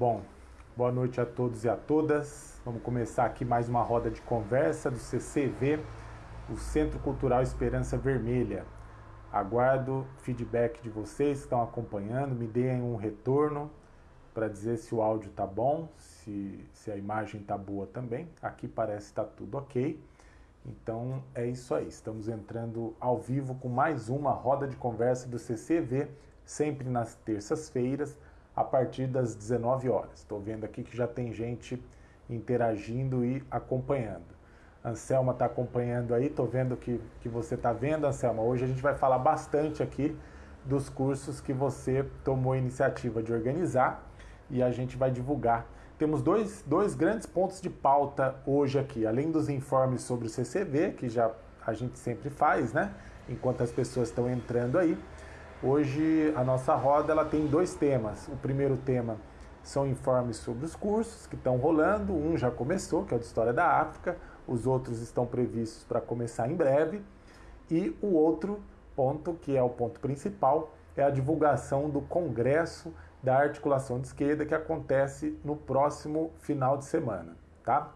Bom, boa noite a todos e a todas. Vamos começar aqui mais uma roda de conversa do CCV, o Centro Cultural Esperança Vermelha. Aguardo feedback de vocês que estão acompanhando, me deem um retorno para dizer se o áudio tá bom, se, se a imagem tá boa também. Aqui parece que tá tudo ok. Então é isso aí, estamos entrando ao vivo com mais uma roda de conversa do CCV, sempre nas terças-feiras, a partir das 19 horas. Estou vendo aqui que já tem gente interagindo e acompanhando. Anselma está acompanhando aí, estou vendo que, que você está vendo, Anselma. Hoje a gente vai falar bastante aqui dos cursos que você tomou a iniciativa de organizar e a gente vai divulgar temos dois, dois grandes pontos de pauta hoje aqui, além dos informes sobre o CCV, que já a gente sempre faz, né? Enquanto as pessoas estão entrando aí. Hoje a nossa roda ela tem dois temas. O primeiro tema são informes sobre os cursos que estão rolando. Um já começou, que é o de História da África. Os outros estão previstos para começar em breve. E o outro ponto, que é o ponto principal, é a divulgação do Congresso da articulação de esquerda que acontece no próximo final de semana, tá?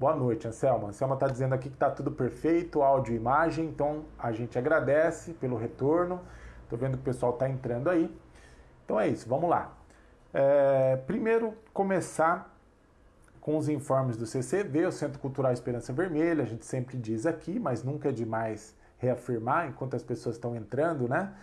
Boa noite, Anselma. Anselma está dizendo aqui que está tudo perfeito, áudio e imagem, então a gente agradece pelo retorno. Estou vendo que o pessoal está entrando aí. Então é isso, vamos lá. É, primeiro, começar com os informes do CCV, o Centro Cultural Esperança Vermelha, a gente sempre diz aqui, mas nunca é demais reafirmar enquanto as pessoas estão entrando, né?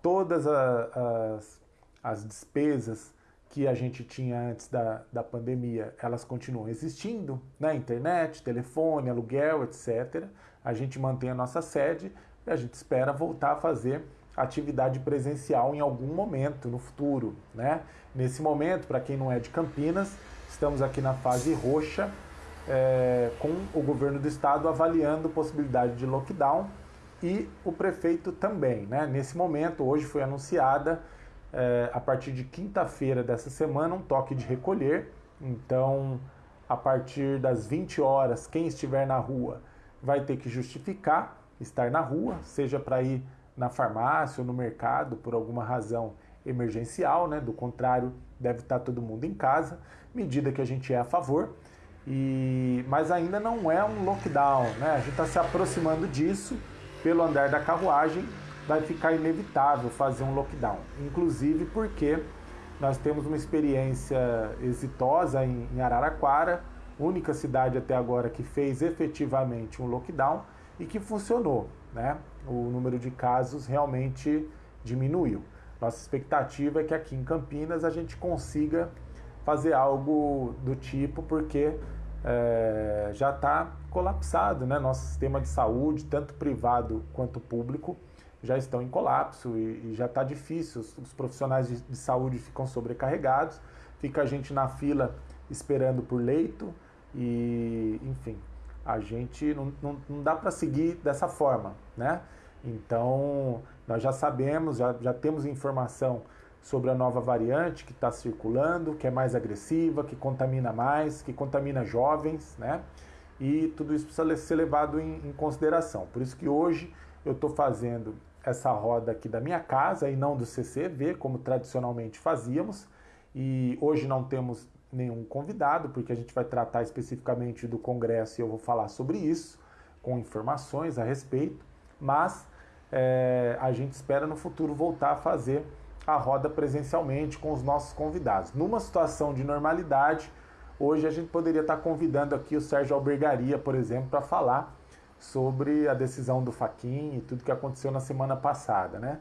Todas as as despesas que a gente tinha antes da, da pandemia, elas continuam existindo, né? Internet, telefone, aluguel, etc. A gente mantém a nossa sede e a gente espera voltar a fazer atividade presencial em algum momento no futuro, né? Nesse momento, para quem não é de Campinas, estamos aqui na fase roxa, é, com o governo do estado avaliando possibilidade de lockdown e o prefeito também, né? Nesse momento, hoje foi anunciada é, a partir de quinta-feira dessa semana, um toque de recolher. Então, a partir das 20 horas, quem estiver na rua vai ter que justificar estar na rua, seja para ir na farmácia ou no mercado por alguma razão emergencial, né? Do contrário, deve estar todo mundo em casa, medida que a gente é a favor. E mas ainda não é um lockdown, né? A gente está se aproximando disso pelo andar da carruagem vai ficar inevitável fazer um lockdown. Inclusive porque nós temos uma experiência exitosa em Araraquara, única cidade até agora que fez efetivamente um lockdown e que funcionou. Né? O número de casos realmente diminuiu. Nossa expectativa é que aqui em Campinas a gente consiga fazer algo do tipo, porque é, já está colapsado, né? Nosso sistema de saúde, tanto privado quanto público, já estão em colapso e, e já está difícil. Os, os profissionais de, de, saúde ficam sobrecarregados, fica a gente na fila esperando por leito e, enfim, a gente não, não, não dá para seguir dessa forma, né? Então, nós já sabemos, já, já temos informação sobre a nova variante que está circulando, que é mais agressiva, que contamina mais, que contamina jovens, né? E tudo isso precisa ser levado em, em consideração. Por isso que hoje eu estou fazendo essa roda aqui da minha casa e não do CCV, como tradicionalmente fazíamos. E hoje não temos nenhum convidado, porque a gente vai tratar especificamente do Congresso e eu vou falar sobre isso, com informações a respeito. Mas é, a gente espera no futuro voltar a fazer a roda presencialmente com os nossos convidados. Numa situação de normalidade, hoje a gente poderia estar convidando aqui o Sérgio Albergaria, por exemplo, para falar sobre a decisão do Faquin e tudo que aconteceu na semana passada, né?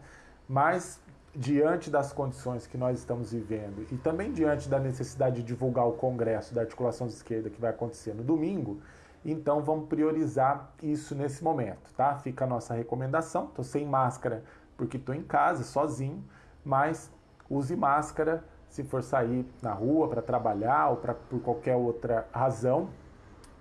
Mas diante das condições que nós estamos vivendo e também diante da necessidade de divulgar o congresso da articulação de esquerda que vai acontecer no domingo, então vamos priorizar isso nesse momento, tá? Fica a nossa recomendação. Tô sem máscara porque estou em casa, sozinho, mas use máscara se for sair na rua para trabalhar ou pra, por qualquer outra razão,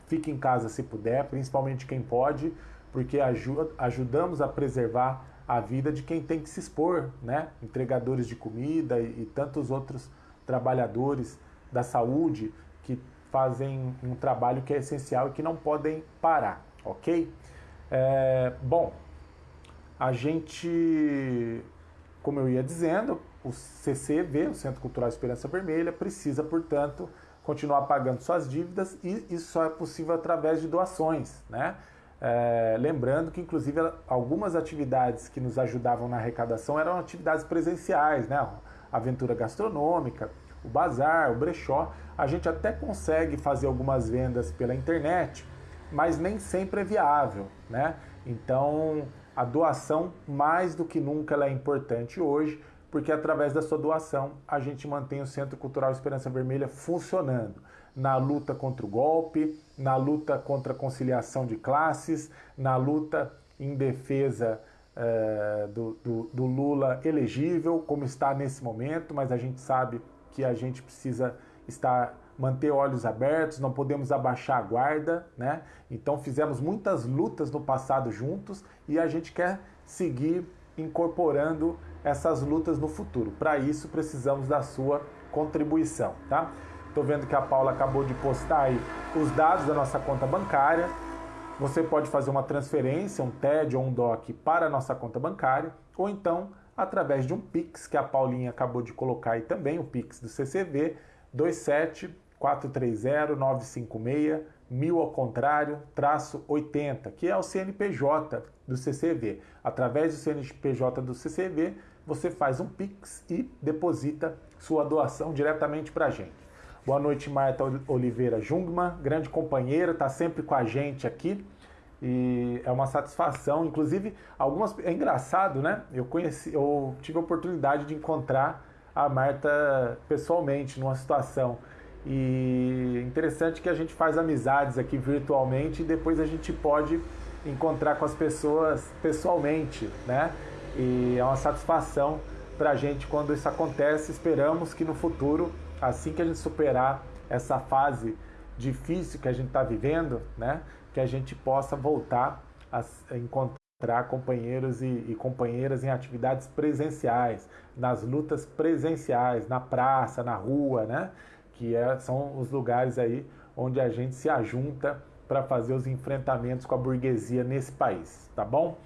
fique em casa se puder, principalmente quem pode, porque ajuda, ajudamos a preservar a vida de quem tem que se expor, né? Entregadores de comida e, e tantos outros trabalhadores da saúde que fazem um trabalho que é essencial e que não podem parar, ok? É, bom, a gente, como eu ia dizendo, o CCV, o Centro Cultural Esperança Vermelha, precisa, portanto, continuar pagando suas dívidas e isso só é possível através de doações, né? É, lembrando que, inclusive, algumas atividades que nos ajudavam na arrecadação eram atividades presenciais, né? A aventura gastronômica, o bazar, o brechó. A gente até consegue fazer algumas vendas pela internet, mas nem sempre é viável, né? Então, a doação, mais do que nunca, ela é importante hoje, porque através da sua doação a gente mantém o Centro Cultural Esperança Vermelha funcionando na luta contra o golpe, na luta contra a conciliação de classes, na luta em defesa uh, do, do, do Lula elegível, como está nesse momento, mas a gente sabe que a gente precisa estar manter olhos abertos, não podemos abaixar a guarda, né? Então fizemos muitas lutas no passado juntos e a gente quer seguir incorporando essas lutas no futuro. Para isso precisamos da sua contribuição, tá? Estou vendo que a Paula acabou de postar aí os dados da nossa conta bancária. Você pode fazer uma transferência, um TED ou um DOC para a nossa conta bancária, ou então através de um Pix, que a Paulinha acabou de colocar aí também, o Pix do CCV, 27 430-956, mil ao contrário, traço 80, que é o CNPJ do CCV. Através do CNPJ do CCV, você faz um Pix e deposita sua doação diretamente para a gente. Boa noite, Marta Oliveira Jungmann, grande companheira, está sempre com a gente aqui e é uma satisfação. Inclusive, algumas é engraçado, né? Eu conheci, eu tive a oportunidade de encontrar a Marta pessoalmente numa situação e interessante que a gente faz amizades aqui virtualmente e depois a gente pode encontrar com as pessoas pessoalmente, né? E é uma satisfação para a gente quando isso acontece. Esperamos que no futuro, assim que a gente superar essa fase difícil que a gente está vivendo, né? Que a gente possa voltar a encontrar companheiros e, e, companheiras em atividades presenciais, nas lutas presenciais, na praça, na rua, né? que é, são os lugares aí onde a gente se ajunta para fazer os enfrentamentos com a burguesia nesse país, tá bom?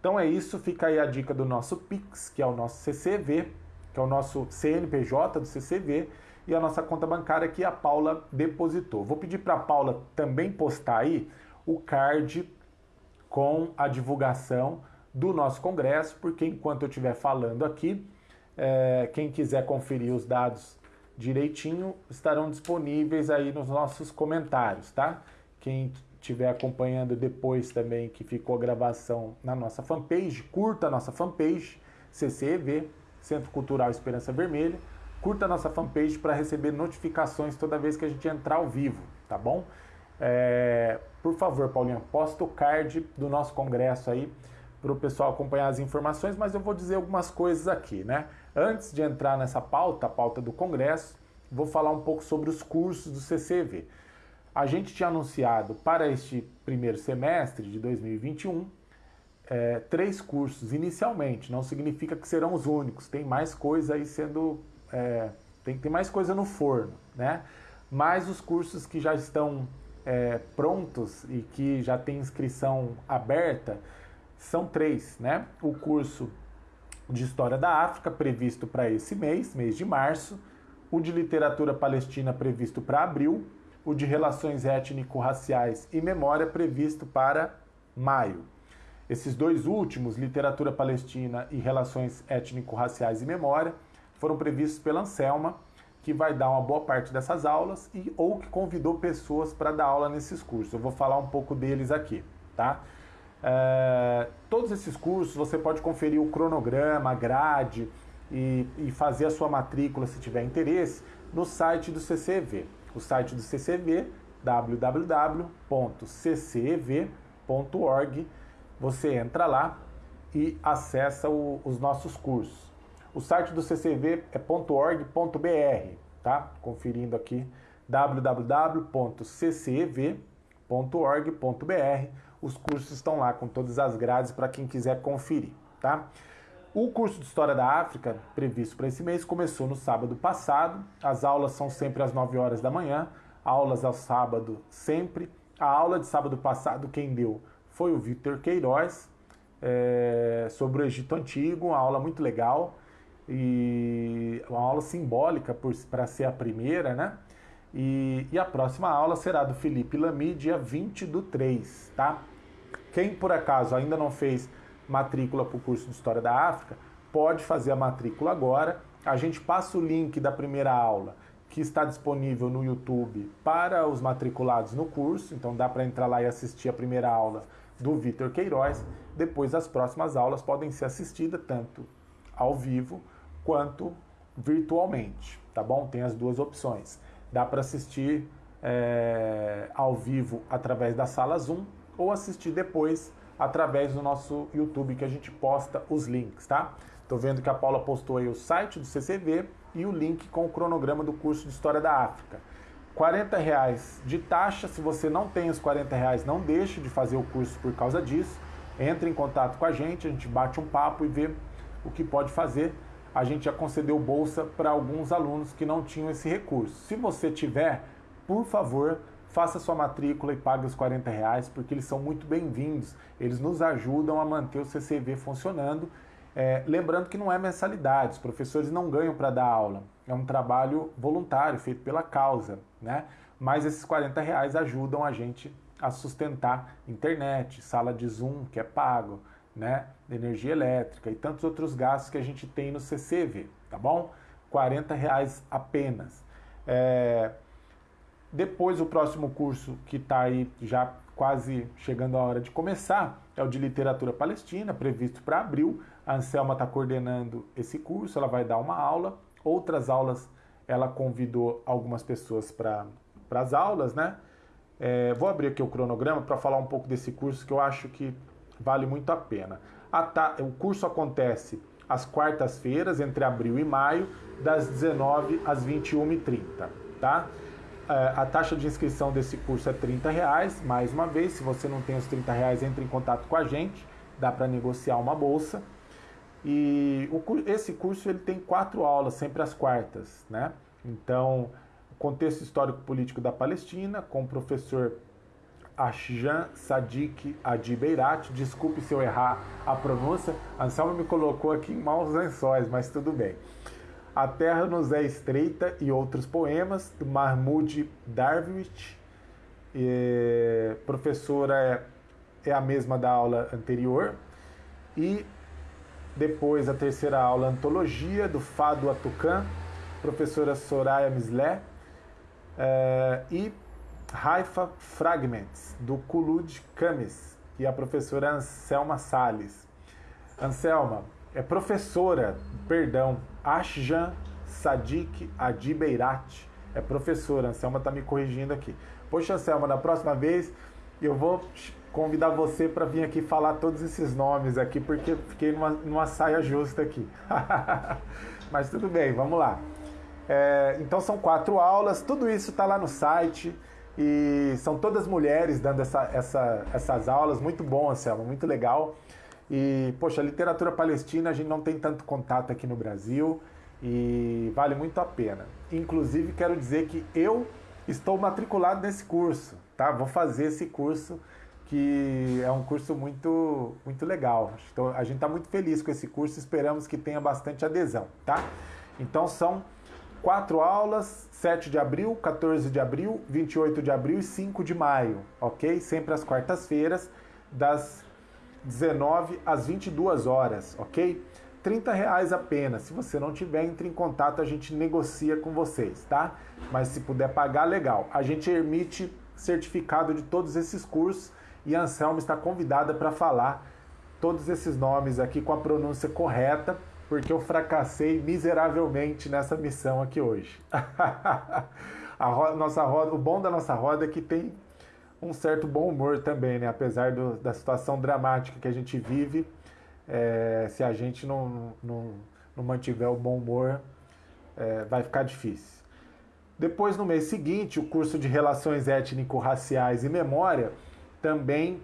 Então é isso, fica aí a dica do nosso Pix, que é o nosso CCV, que é o nosso CNPJ do CCV, e a nossa conta bancária que a Paula depositou. Vou pedir para a Paula também postar aí o card com a divulgação do nosso congresso, porque enquanto eu estiver falando aqui, é, quem quiser conferir os dados direitinho estarão disponíveis aí nos nossos comentários, tá? Quem estiver acompanhando depois também que ficou a gravação na nossa fanpage, curta a nossa fanpage, CCEV, Centro Cultural Esperança Vermelha, curta a nossa fanpage para receber notificações toda vez que a gente entrar ao vivo, tá bom? É, por favor, Paulinha, posta o card do nosso congresso aí para o pessoal acompanhar as informações, mas eu vou dizer algumas coisas aqui, né? Antes de entrar nessa pauta, a pauta do Congresso, vou falar um pouco sobre os cursos do CCV. A gente tinha anunciado para este primeiro semestre de 2021 é, três cursos inicialmente, não significa que serão os únicos, tem mais coisa aí sendo. É, tem, tem mais coisa no forno, né? Mas os cursos que já estão é, prontos e que já tem inscrição aberta, são três, né? O curso de História da África, previsto para esse mês, mês de março, o de Literatura Palestina, previsto para abril, o de Relações Étnico-Raciais e Memória, previsto para maio. Esses dois últimos, Literatura Palestina e Relações Étnico-Raciais e Memória, foram previstos pela Anselma, que vai dar uma boa parte dessas aulas e ou que convidou pessoas para dar aula nesses cursos. Eu vou falar um pouco deles aqui, tá? É, todos esses cursos você pode conferir o cronograma, a grade e, e, fazer a sua matrícula se tiver interesse no site do CCV. O site do CCV, www.ccev.org. Você entra lá e acessa o, os nossos cursos. O site do CCV é .org.br, tá? Conferindo aqui www.ccev.org.br os cursos estão lá com todas as grades para quem quiser conferir, tá? O curso de História da África, previsto para esse mês, começou no sábado passado. As aulas são sempre às 9 horas da manhã, aulas ao sábado sempre. A aula de sábado passado, quem deu foi o Victor Queiroz, é, sobre o Egito Antigo, uma aula muito legal. E uma aula simbólica para ser a primeira, né? E, e, a próxima aula será do Felipe Lamy, dia 20 do 3, tá? Quem por acaso ainda não fez matrícula para o curso de História da África, pode fazer a matrícula agora. A gente passa o link da primeira aula, que está disponível no YouTube para os matriculados no curso, então dá para entrar lá e assistir a primeira aula do Vitor Queiroz. Depois as próximas aulas podem ser assistidas tanto ao vivo quanto virtualmente, tá bom? Tem as duas opções. Dá para assistir é, ao vivo através da sala Zoom ou assistir depois através do nosso YouTube que a gente posta os links, tá? Tô vendo que a Paula postou aí o site do CCV e o link com o cronograma do curso de História da África. 40 reais de taxa, se você não tem os 40 reais, não deixe de fazer o curso por causa disso. Entre em contato com a gente, a gente bate um papo e vê o que pode fazer a gente já concedeu bolsa para alguns alunos que não tinham esse recurso. Se você tiver, por favor, faça sua matrícula e pague os 40 reais, porque eles são muito bem-vindos. Eles nos ajudam a manter o CCV funcionando. É, lembrando que não é mensalidade, os professores não ganham para dar aula. É um trabalho voluntário, feito pela causa, né? Mas esses 40 reais ajudam a gente a sustentar internet, sala de Zoom, que é pago, né, energia elétrica e tantos outros gastos que a gente tem no CCV, tá bom? 40 reais apenas. É... Depois o próximo curso que está aí já quase chegando a hora de começar é o de literatura palestina, previsto para abril. A Anselma está coordenando esse curso, ela vai dar uma aula. Outras aulas ela convidou algumas pessoas para as aulas, né? É, vou abrir aqui o cronograma para falar um pouco desse curso que eu acho que vale muito a pena. A ta... O curso acontece às quartas-feiras, entre abril e maio, das 19 às 21h30, tá? É, a taxa de inscrição desse curso é 30 reais. Mais uma vez, se você não tem os 30 reais, entre em contato com a gente, dá para negociar uma bolsa. E o, esse curso ele tem quatro aulas, sempre às quartas, né? Então, contexto histórico-político da Palestina, com o professor Ashjan Sadiq Adibeirat. Desculpe se eu errar a pronúncia. Anselmo me colocou aqui em maus lençóis, mas tudo bem. A Terra nos é Estreita e outros poemas, do Mahmoud Darwish. E, professora é, é a mesma da aula anterior. E depois a terceira aula, Antologia, do Fado Atucan, professora Soraya Mislé. É, e Haifa Fragments, do Kulud Kamis, e a professora Anselma Sales. Anselma é professora, perdão, Ashjan Sadik Adibeirat. É professora, Anselma está me corrigindo aqui. Poxa, Anselma, na próxima vez eu vou convidar você para vir aqui falar todos esses nomes aqui, porque fiquei numa, numa saia justa aqui. Mas tudo bem, vamos lá. É, então são quatro aulas, tudo isso está lá no site. E são todas mulheres dando essa, essa, essas aulas, muito bom, Anselmo, muito legal. E, poxa, literatura palestina a gente não tem tanto contato aqui no Brasil e vale muito a pena. Inclusive, quero dizer que eu estou matriculado nesse curso, tá? Vou fazer esse curso que é um curso muito, muito legal. Então, a gente está muito feliz com esse curso, esperamos que tenha bastante adesão, tá? Então, são quatro aulas, 7 de abril, 14 de abril, 28 de abril e 5 de maio, ok? Sempre às quartas-feiras, das 19 às 22 horas, ok? 30 reais apenas. Se você não tiver, entre em contato, a gente negocia com vocês, tá? Mas se puder pagar, legal. A gente emite certificado de todos esses cursos e a Anselma está convidada para falar todos esses nomes aqui com a pronúncia correta porque eu fracassei miseravelmente nessa missão aqui hoje. a roda, nossa roda, o bom da nossa roda é que tem um certo bom humor também, né? Apesar do, da situação dramática que a gente vive, é, se a gente não, não, não, mantiver o bom humor, é, vai ficar difícil. Depois, no mês seguinte, o curso de Relações Étnico-Raciais e Memória, também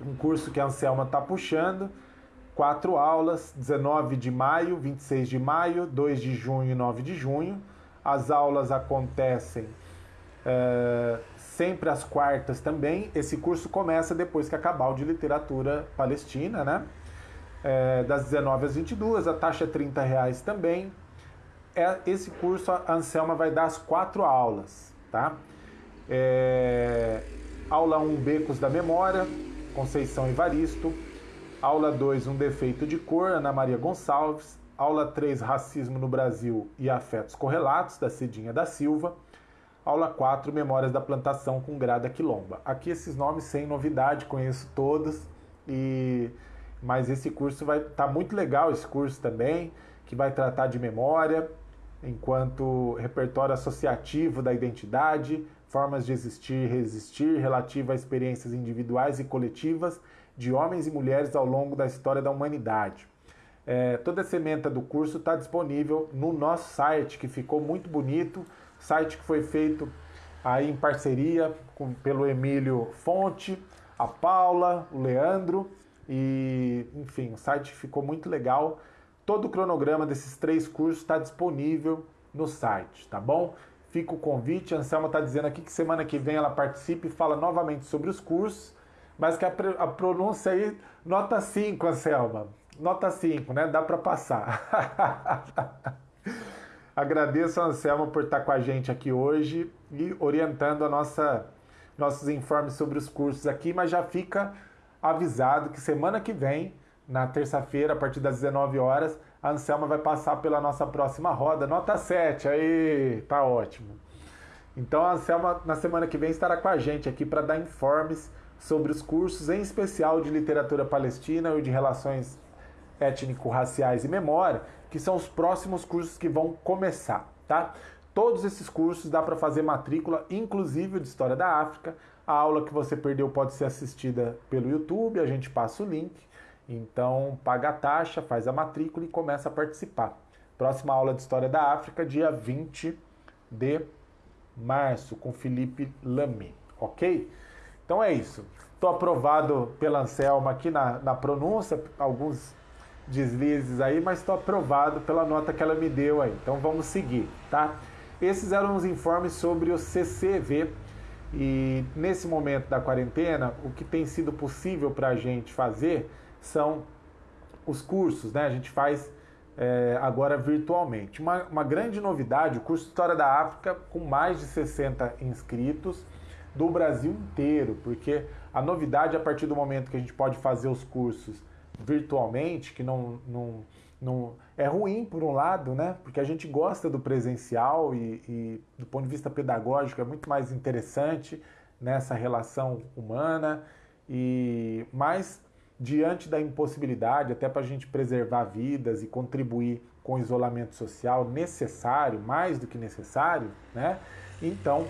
um curso que a Anselma está puxando, quatro aulas, 19 de maio, 26 de maio, 2 de junho e 9 de junho. As aulas acontecem é, sempre às quartas também. Esse curso começa depois que acabar o de literatura palestina, né? é, das 19 às 22, a taxa é 30 reais também. É, esse curso a Anselma vai dar as quatro aulas, tá? É, aula 1, Becos da Memória, Conceição Evaristo. Aula 2, Um Defeito de Cor, Ana Maria Gonçalves. Aula 3, Racismo no Brasil e Afetos Correlatos, da Cidinha da Silva. Aula 4, Memórias da Plantação com Grada Quilomba. Aqui esses nomes sem novidade, conheço todos, e mas esse curso vai tá muito legal esse curso também, que vai tratar de memória, enquanto repertório associativo da identidade, formas de existir e resistir, relativa a experiências individuais e coletivas de homens e mulheres ao longo da história da humanidade. É, toda a sementa do curso está disponível no nosso site, que ficou muito bonito, site que foi feito aí em parceria com, pelo Emílio Fonte, a Paula, o Leandro, e enfim, o site ficou muito legal. Todo o cronograma desses três cursos está disponível no site, tá bom? Fica o convite, a Anselma está dizendo aqui que semana que vem ela participe e fala novamente sobre os cursos, mas que a, a pronúncia aí, nota 5, Anselma nota 5, né? Dá para passar. Agradeço a Anselmo por estar com a gente aqui hoje e orientando a nossa, nossos informes sobre os cursos aqui, mas já fica avisado que semana que vem, na terça-feira, a partir das 19 horas, a Anselma vai passar pela nossa próxima roda. Nota 7, aí, tá ótimo. Então a Anselma, na semana que vem, estará com a gente aqui para dar informes sobre os cursos, em especial de literatura palestina e de relações étnico-raciais e memória, que são os próximos cursos que vão começar, tá? Todos esses cursos dá para fazer matrícula, inclusive de História da África. A aula que você perdeu pode ser assistida pelo YouTube, a gente passa o link. Então, paga a taxa, faz a matrícula e começa a participar. Próxima aula de História da África, dia 20 de março, com Felipe Lamy, ok? Então é isso. Estou aprovado pela Anselma aqui na, na pronúncia, alguns deslizes aí, mas estou aprovado pela nota que ela me deu aí. Então vamos seguir, tá? Esses eram os informes sobre o CCV e nesse momento da quarentena, o que tem sido possível para a gente fazer são os cursos, né? A gente faz é, agora virtualmente. Uma, uma grande novidade, o curso História da África com mais de 60 inscritos do Brasil inteiro, porque a novidade a partir do momento que a gente pode fazer os cursos virtualmente, que não, não, não é ruim por um lado, né? Porque a gente gosta do presencial e, e do ponto de vista pedagógico é muito mais interessante nessa relação humana e mais diante da impossibilidade, até para a gente preservar vidas e contribuir com o isolamento social necessário, mais do que necessário, né? Então,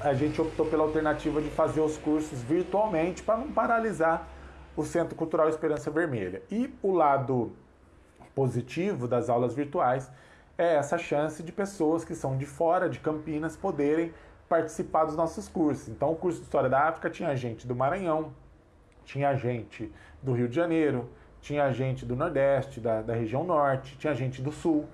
a gente optou pela alternativa de fazer os cursos virtualmente para não paralisar o Centro Cultural Esperança Vermelha. E o lado positivo das aulas virtuais é essa chance de pessoas que são de fora de Campinas poderem participar dos nossos cursos. Então, o curso de História da África tinha gente do Maranhão, tinha gente do Rio de Janeiro, tinha gente do Nordeste, da, da região Norte, tinha gente do Sul.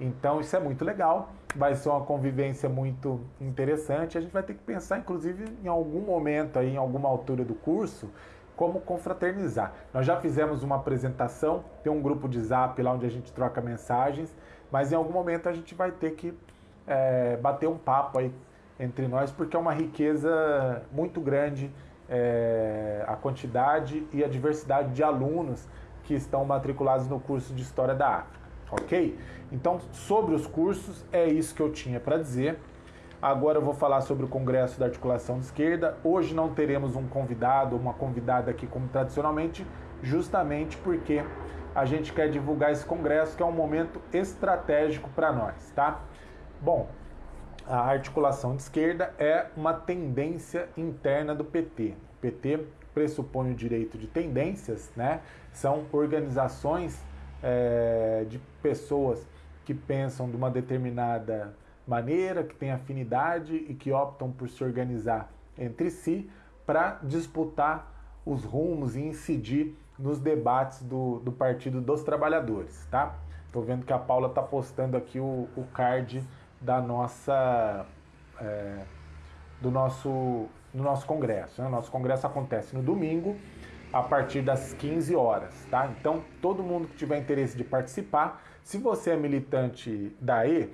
Então, isso é muito legal, vai ser uma convivência muito interessante. A gente vai ter que pensar, inclusive, em algum momento, aí, em alguma altura do curso, como confraternizar. Nós já fizemos uma apresentação, tem um grupo de zap lá onde a gente troca mensagens, mas em algum momento a gente vai ter que é, bater um papo aí entre nós, porque é uma riqueza muito grande é, a quantidade e a diversidade de alunos que estão matriculados no curso de História da África, ok? Então, sobre os cursos, é isso que eu tinha para dizer. Agora eu vou falar sobre o Congresso da Articulação de Esquerda. Hoje não teremos um convidado, uma convidada aqui como tradicionalmente, justamente porque a gente quer divulgar esse congresso que é um momento estratégico para nós, tá? Bom, a articulação de esquerda é uma tendência interna do PT. O PT pressupõe o direito de tendências, né? São organizações é, de pessoas que pensam de uma determinada maneira, que têm afinidade e que optam por se organizar entre si para disputar os rumos e incidir nos debates do, do Partido dos Trabalhadores, tá? Estou vendo que a Paula está postando aqui o, o card da nossa é, do nosso do nosso congresso. Né? Nosso congresso acontece no domingo a partir das 15 horas, tá? Então, todo mundo que tiver interesse de participar, se você é militante da E,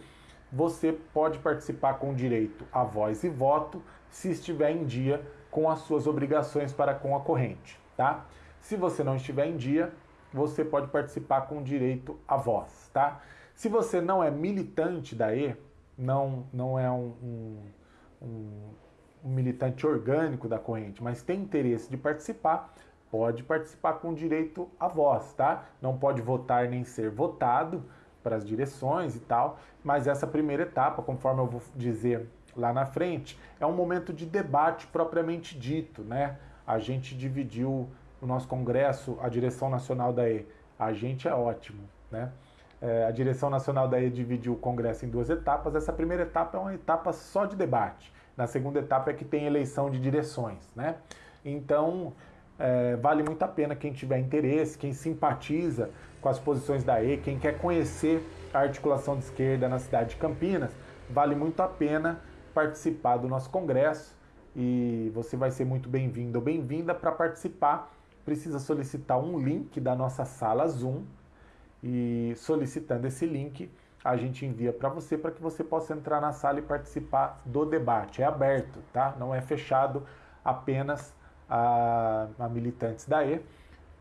você pode participar com direito a voz e voto, se estiver em dia com as suas obrigações para com a corrente, tá? Se você não estiver em dia, você pode participar com direito a voz, tá? Se você não é militante da E, não, não é um, um, um militante orgânico da corrente, mas tem interesse de participar, pode participar com direito a voz, tá? Não pode votar nem ser votado para as direções e tal, mas essa primeira etapa, conforme eu vou dizer lá na frente, é um momento de debate propriamente dito, né? A gente dividiu o nosso congresso, a direção nacional da E, a gente é ótimo, né? É, a direção nacional da E dividiu o congresso em duas etapas. Essa primeira etapa é uma etapa só de debate. Na segunda etapa é que tem eleição de direções, né? Então, é, vale muito a pena quem tiver interesse, quem simpatiza com as posições da E, quem quer conhecer a articulação de esquerda na cidade de Campinas, vale muito a pena participar do nosso congresso e você vai ser muito bem-vindo ou bem-vinda para participar. Precisa solicitar um link da nossa sala Zoom e solicitando esse link, a gente envia para você para que você possa entrar na sala e participar do debate. É aberto, tá? Não é fechado apenas a, a militantes da E,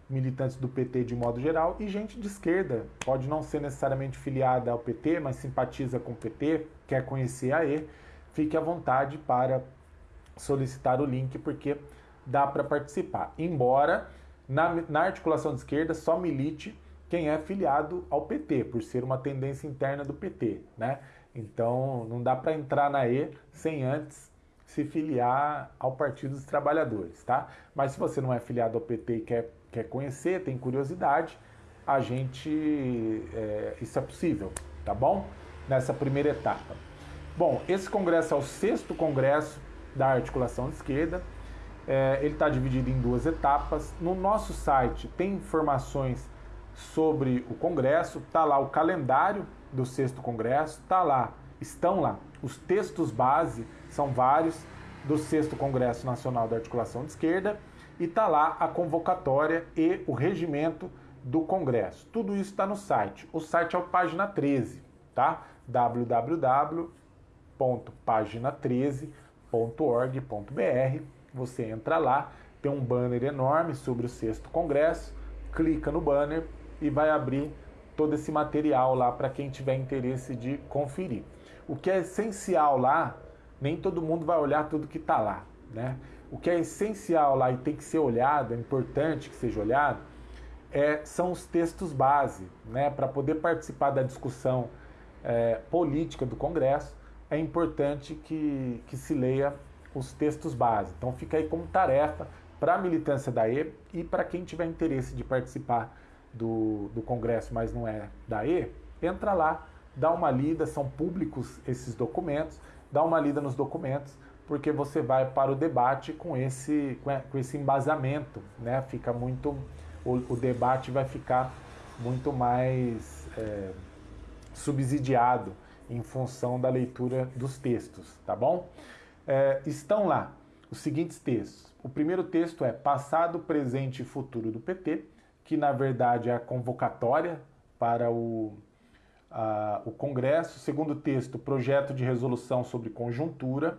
militantes do PT de modo geral e gente de esquerda. Pode não ser necessariamente filiada ao PT, mas simpatiza com o PT, quer conhecer a E, fique à vontade para solicitar o link, porque dá para participar. Embora na, na articulação de esquerda só milite quem é filiado ao PT, por ser uma tendência interna do PT, né? Então não dá para entrar na E sem antes se filiar ao Partido dos Trabalhadores, tá? Mas se você não é filiado ao PT e quer, quer conhecer, tem curiosidade, a gente. É, isso é possível, tá bom? Nessa primeira etapa. Bom, esse congresso é o sexto congresso da articulação de esquerda. É, ele está dividido em duas etapas. No nosso site tem informações sobre o congresso, tá lá o calendário do sexto congresso, tá lá, estão lá os textos base são vários do sexto Congresso Nacional da Articulação de Esquerda e tá lá a convocatória e o regimento do Congresso. Tudo isso está no site. O site é o página 13, tá? www.pagina13.org.br. Você entra lá, tem um banner enorme sobre o sexto congresso, clica no banner e vai abrir todo esse material lá para quem tiver interesse de conferir. O que é essencial lá nem todo mundo vai olhar tudo que está lá, né? O que é essencial lá e tem que ser olhado, é importante que seja olhado, é, são os textos base, né? Para poder participar da discussão é, política do Congresso, é importante que, que se leia os textos base. Então fica aí como tarefa para a militância da E e para quem tiver interesse de participar do, do Congresso, mas não é da E, entra lá, dá uma lida, são públicos esses documentos dá uma lida nos documentos, porque você vai para o debate com esse, com esse embasamento, né? Fica muito, o, o debate vai ficar muito mais é, subsidiado em função da leitura dos textos, tá bom? É, estão lá os seguintes textos. O primeiro texto é Passado, Presente e Futuro do PT, que na verdade é a convocatória para o o Congresso. Segundo texto, projeto de resolução sobre conjuntura.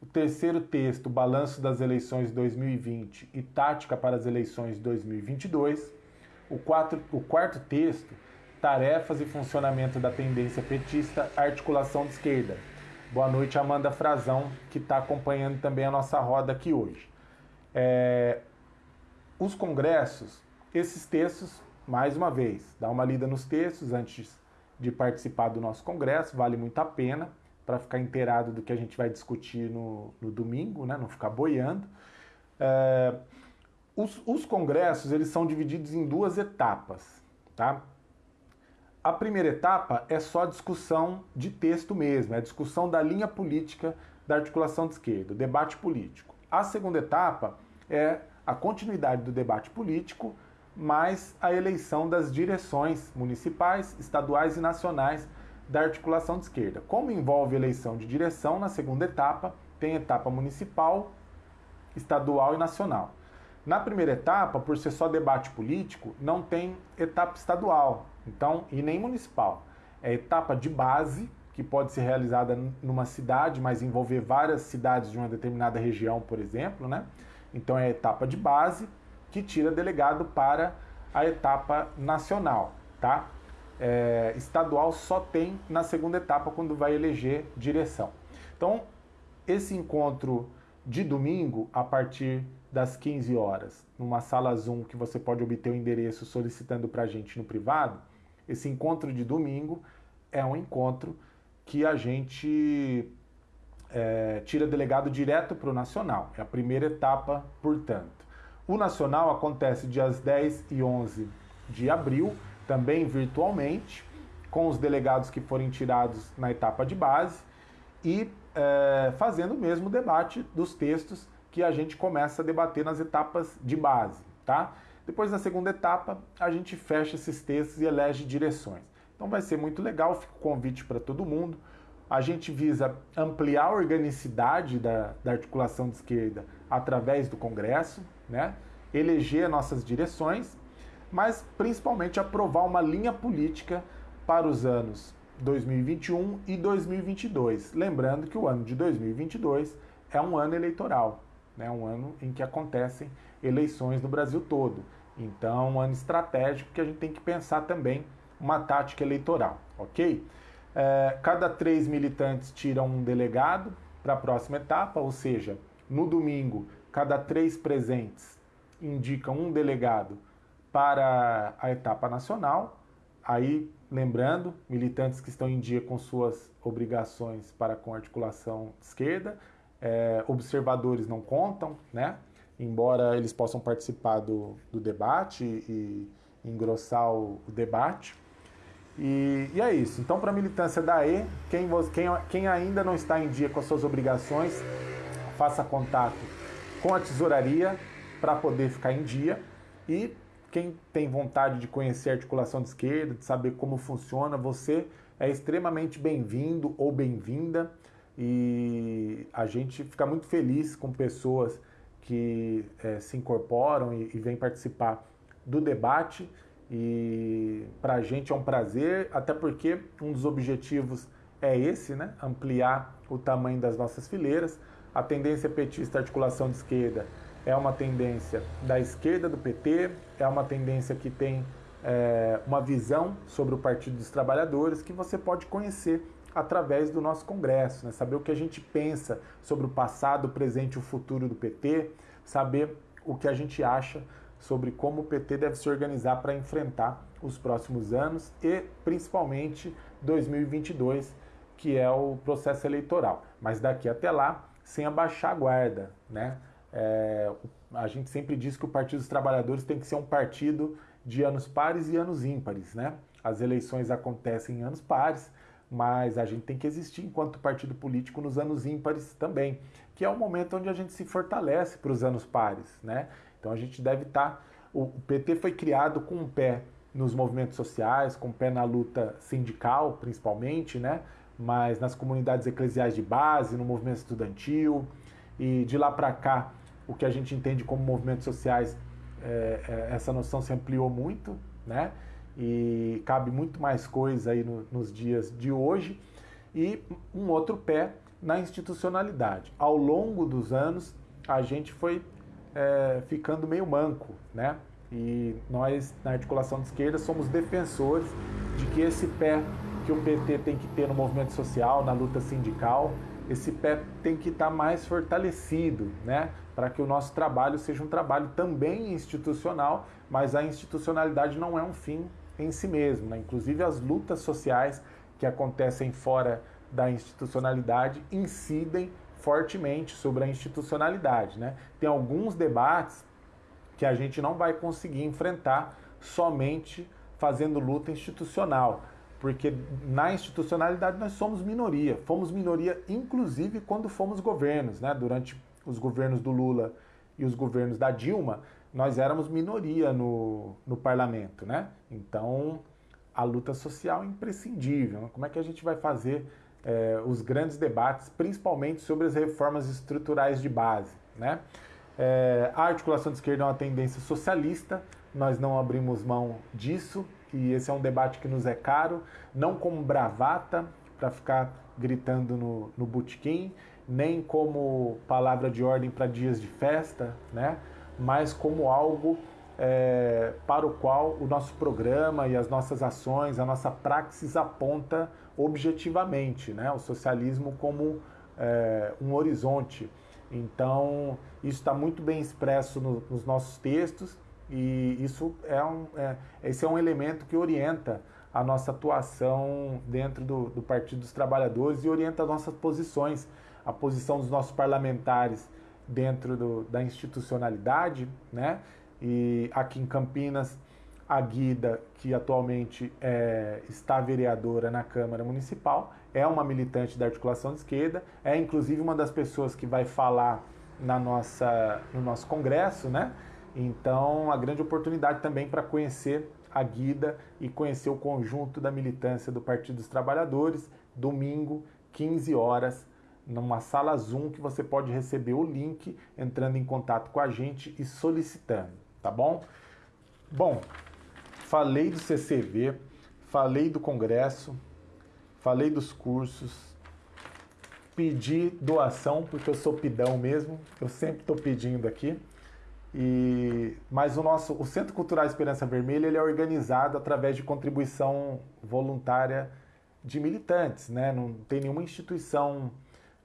O terceiro texto, balanço das eleições 2020 e tática para as eleições 2022. O, quatro, o quarto texto, tarefas e funcionamento da tendência petista, articulação de esquerda. Boa noite, Amanda Frazão, que está acompanhando também a nossa roda aqui hoje. É, os congressos, esses textos, mais uma vez, dá uma lida nos textos antes de participar do nosso congresso, vale muito a pena para ficar inteirado do que a gente vai discutir no, no domingo, né? não ficar boiando. É, os, os congressos eles são divididos em duas etapas. Tá? A primeira etapa é só discussão de texto mesmo, é a discussão da linha política da articulação de esquerda, o debate político. A segunda etapa é a continuidade do debate político mais a eleição das direções municipais, estaduais e nacionais da articulação de esquerda. Como envolve eleição de direção, na segunda etapa tem etapa municipal, estadual e nacional. Na primeira etapa, por ser só debate político, não tem etapa estadual, então e nem municipal. É etapa de base que pode ser realizada numa cidade, mas envolver várias cidades de uma determinada região, por exemplo, né? Então é etapa de base que tira delegado para a etapa nacional, tá? É, estadual só tem na segunda etapa quando vai eleger direção. Então, esse encontro de domingo, a partir das 15 horas, numa sala Zoom que você pode obter o endereço solicitando para a gente no privado, esse encontro de domingo é um encontro que a gente é, tira delegado direto para o Nacional. É a primeira etapa, portanto. O Nacional acontece dias 10 e 11 de abril, também virtualmente, com os delegados que forem tirados na etapa de base e é, fazendo o mesmo debate dos textos que a gente começa a debater nas etapas de base, tá? Depois, na segunda etapa, a gente fecha esses textos e elege direções. Então vai ser muito legal, fica o convite para todo mundo. A gente visa ampliar a organicidade da, da articulação de esquerda através do Congresso, né? eleger nossas direções, mas principalmente aprovar uma linha política para os anos 2021 e 2022. Lembrando que o ano de 2022 é um ano eleitoral, né? um ano em que acontecem eleições no Brasil todo. Então, um ano estratégico que a gente tem que pensar também uma tática eleitoral, ok? É, cada três militantes tiram um delegado para a próxima etapa, ou seja, no domingo, cada três presentes indicam um delegado para a etapa nacional. Aí, lembrando, militantes que estão em dia com suas obrigações para com articulação esquerda, é, observadores não contam, né? Embora eles possam participar do, do debate e engrossar o, o debate. E, e é isso. Então, para a militância da E, quem, quem, quem ainda não está em dia com as suas obrigações, faça contato com a tesouraria para poder ficar em dia. E quem tem vontade de conhecer a articulação de esquerda, de saber como funciona, você é extremamente bem-vindo ou bem-vinda. E a gente fica muito feliz com pessoas que é, se incorporam e, e vêm participar do debate e para a gente é um prazer, até porque um dos objetivos é esse, né? ampliar o tamanho das nossas fileiras. A tendência petista articulação de esquerda é uma tendência da esquerda do PT, é uma tendência que tem é, uma visão sobre o Partido dos Trabalhadores que você pode conhecer através do nosso congresso, né? saber o que a gente pensa sobre o passado, o presente e o futuro do PT, saber o que a gente acha sobre como o PT deve se organizar para enfrentar os próximos anos e principalmente 2022, que é o processo eleitoral. Mas daqui até lá, sem abaixar a guarda, né? É, a gente sempre diz que o Partido dos Trabalhadores tem que ser um partido de anos pares e anos ímpares, né? As eleições acontecem em anos pares, mas a gente tem que existir enquanto partido político nos anos ímpares também, que é o momento onde a gente se fortalece para os anos pares, né? Então a gente deve estar. Tá, o PT foi criado com um pé nos movimentos sociais, com um pé na luta sindical, principalmente, né? Mas nas comunidades eclesiais de base, no movimento estudantil. E de lá para cá, o que a gente entende como movimentos sociais, é, é, essa noção se ampliou muito, né? E cabe muito mais coisa aí no, nos dias de hoje. E um outro pé na institucionalidade. Ao longo dos anos, a gente foi é, ficando meio manco, né? E nós, na articulação de esquerda, somos defensores de que esse pé que o PT tem que ter no movimento social, na luta sindical, esse pé tem que estar mais fortalecido, né? Para que o nosso trabalho seja um trabalho também institucional, mas a institucionalidade não é um fim em si mesmo, né? Inclusive as lutas sociais que acontecem fora da institucionalidade incidem fortemente sobre a institucionalidade. Né? Tem alguns debates que a gente não vai conseguir enfrentar somente fazendo luta institucional, porque na institucionalidade nós somos minoria. Fomos minoria, inclusive, quando fomos governos. Né? Durante os governos do Lula e os governos da Dilma, nós éramos minoria no, no parlamento. Né? Então, a luta social é imprescindível. Como é que a gente vai fazer é, os grandes debates, principalmente sobre as reformas estruturais de base. Né? É, a articulação de esquerda é uma tendência socialista, nós não abrimos mão disso, e esse é um debate que nos é caro, não como bravata, para ficar gritando no, no botequim, nem como palavra de ordem para dias de festa, né? mas como algo é, para o qual o nosso programa e as nossas ações, a nossa praxis aponta objetivamente, né? o socialismo como é, um horizonte. Então, isso está muito bem expresso no, nos nossos textos e isso é um, é, esse é um elemento que orienta a nossa atuação dentro do, do Partido dos Trabalhadores e orienta as nossas posições, a posição dos nossos parlamentares dentro do, da institucionalidade, né? E aqui em Campinas, a Guida, que atualmente é, está vereadora na Câmara Municipal, é uma militante da articulação de esquerda, é inclusive uma das pessoas que vai falar na nossa, no nosso congresso, né? Então, a grande oportunidade também para conhecer a Guida e conhecer o conjunto da militância do Partido dos Trabalhadores, domingo, 15 horas, numa sala Zoom que você pode receber o link entrando em contato com a gente e solicitando, tá bom? Bom, falei do CCV, falei do congresso, falei dos cursos, pedi doação porque eu sou pidão mesmo, eu sempre estou pedindo aqui. E, mas o nosso, o Centro Cultural Esperança Vermelha, ele é organizado através de contribuição voluntária de militantes, né? Não tem nenhuma instituição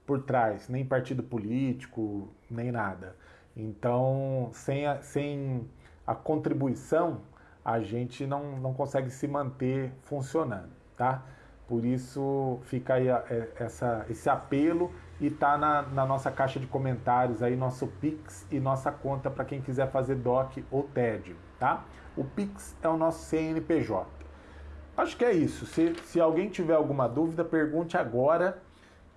por trás, nem partido político, nem nada. Então, sem a, sem a contribuição, a gente não, não consegue se manter funcionando, tá? Por isso fica aí a, é, essa, esse apelo e tá na, na, nossa caixa de comentários aí, nosso Pix e nossa conta para quem quiser fazer DOC ou TED, tá? O Pix é o nosso CNPJ. Acho que é isso. Se, se alguém tiver alguma dúvida, pergunte agora,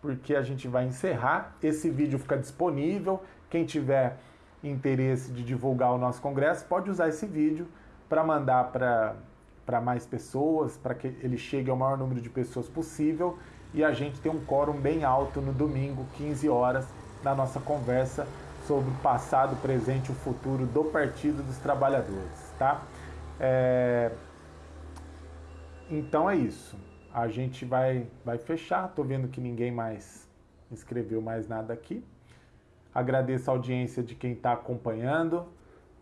porque a gente vai encerrar. Esse vídeo fica disponível. Quem tiver interesse de divulgar o nosso congresso, pode usar esse vídeo para mandar para mais pessoas, para que ele chegue ao maior número de pessoas possível e a gente tem um quórum bem alto no domingo, 15 horas, na nossa conversa sobre o passado, presente e o futuro do Partido dos Trabalhadores, tá? É... Então é isso. A gente vai, vai fechar. Tô vendo que ninguém mais escreveu mais nada aqui. Agradeço a audiência de quem está acompanhando,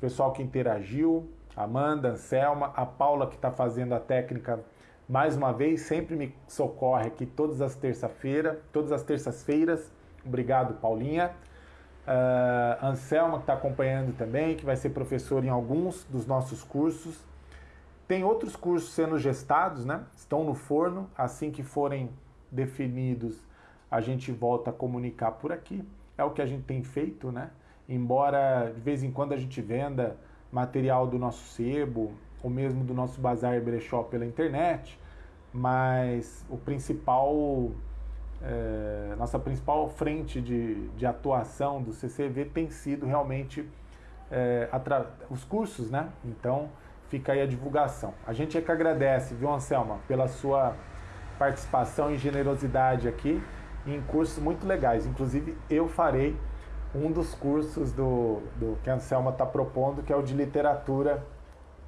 pessoal que interagiu, Amanda, Anselma, a Paula que está fazendo a técnica mais uma vez, sempre me socorre aqui todas as terça-feira, todas as terças-feiras. Obrigado, Paulinha. Uh, Anselma que está acompanhando também, que vai ser professor em alguns dos nossos cursos. Tem outros cursos sendo gestados, né? Estão no forno. Assim que forem definidos, a gente volta a comunicar por aqui. É o que a gente tem feito, né? Embora de vez em quando a gente venda material do nosso sebo, ou mesmo do nosso bazar brechó pela internet, mas o principal, é, nossa principal frente de, de atuação do CCV tem sido realmente é, os cursos, né? Então fica aí a divulgação. A gente é que agradece, viu, Anselma, pela sua participação e generosidade aqui em cursos muito legais. Inclusive, eu farei um dos cursos do, do que a Anselma está propondo, que é o de literatura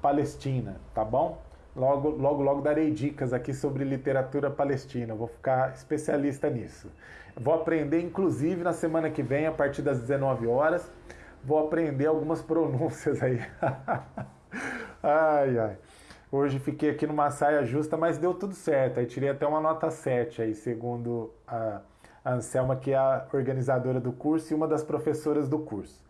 palestina, tá bom? Logo, logo, logo darei dicas aqui sobre literatura palestina. Vou ficar especialista nisso. Vou aprender, inclusive, na semana que vem, a partir das 19 horas, vou aprender algumas pronúncias aí. ai, ai. Hoje fiquei aqui numa saia justa, mas deu tudo certo. Aí tirei até uma nota 7 aí, segundo a Anselma, que é a organizadora do curso e uma das professoras do curso.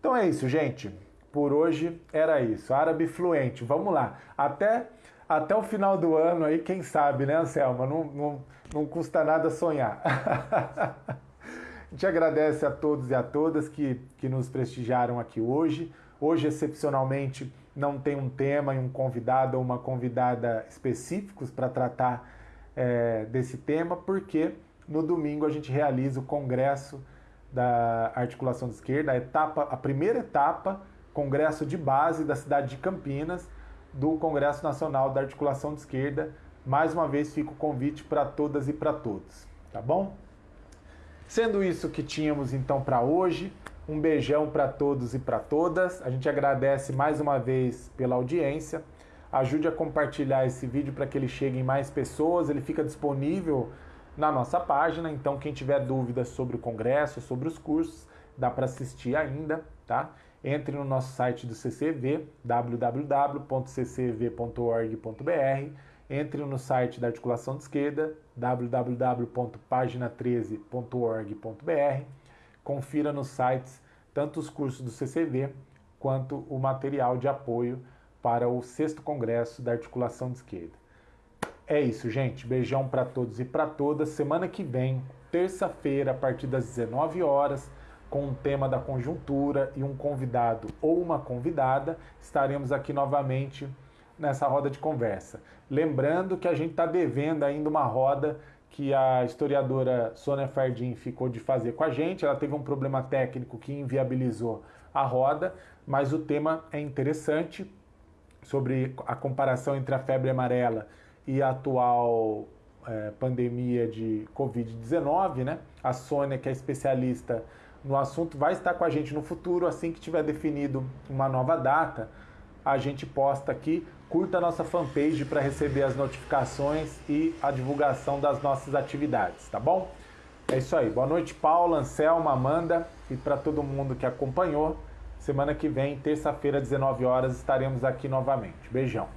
Então é isso, gente. Por hoje era isso. Árabe fluente. Vamos lá. Até, até o final do ano aí, quem sabe, né, Anselma? Não, não, não custa nada sonhar. a gente agradece a todos e a todas que, que nos prestigiaram aqui hoje. Hoje, excepcionalmente, não tem um tema e um convidado ou uma convidada específicos para tratar é, desse tema, porque no domingo a gente realiza o congresso da articulação de esquerda, a etapa, a primeira etapa, congresso de base da cidade de Campinas, do Congresso Nacional da Articulação de Esquerda. Mais uma vez fica o convite para todas e para todos, tá bom? Sendo isso que tínhamos então para hoje, Um beijão para todos e para todas. A gente agradece mais uma vez pela audiência. Ajude a compartilhar esse vídeo para que ele chegue em mais pessoas. Ele fica disponível na nossa página, então quem tiver dúvidas sobre o congresso, sobre os cursos, dá para assistir ainda, tá? Entre no nosso site do CCV, www.ccv.org.br, entre no site da Articulação de Esquerda, www.pagina13.org.br, confira nos sites tanto os cursos do CCV quanto o material de apoio para o sexto congresso da Articulação de Esquerda. É isso, gente. Beijão para todos e para todas. Semana que vem, terça-feira, a partir das 19 horas, com um tema da conjuntura e um convidado ou uma convidada, estaremos aqui novamente nessa roda de conversa. Lembrando que a gente está devendo ainda uma roda que a historiadora Sônia Fardim ficou de fazer com a gente. Ela teve um problema técnico que inviabilizou a roda, mas o tema é interessante sobre a comparação entre a febre amarela e a atual é, pandemia de Covid-19, né? A Sônia, que é especialista no assunto, vai estar com a gente no futuro, assim que tiver definido uma nova data, a gente posta aqui. Curta a nossa fanpage para receber as notificações e a divulgação das nossas atividades, tá bom? É isso aí. Boa noite, Paula, Anselma, Amanda e para todo mundo que acompanhou. Semana que vem, terça-feira, 19 horas, estaremos aqui novamente. Beijão.